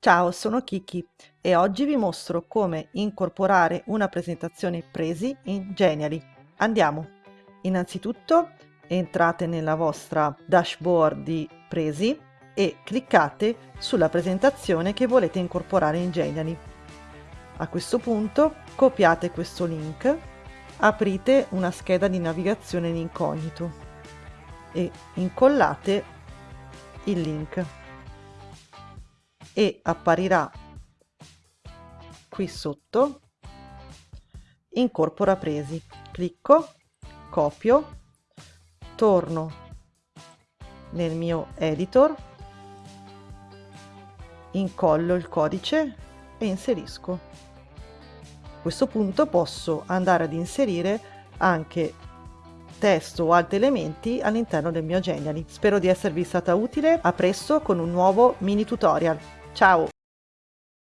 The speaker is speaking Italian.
Ciao, sono Kiki e oggi vi mostro come incorporare una presentazione Presi in Genially. Andiamo! Innanzitutto entrate nella vostra dashboard di Presi e cliccate sulla presentazione che volete incorporare in Genially. A questo punto copiate questo link, aprite una scheda di navigazione in incognito e incollate il link e apparirà qui sotto incorpora presi clicco copio torno nel mio editor incollo il codice e inserisco a questo punto posso andare ad inserire anche testo o altri elementi all'interno del mio Genially. Spero di esservi stata utile, a presto con un nuovo mini tutorial. Ciao!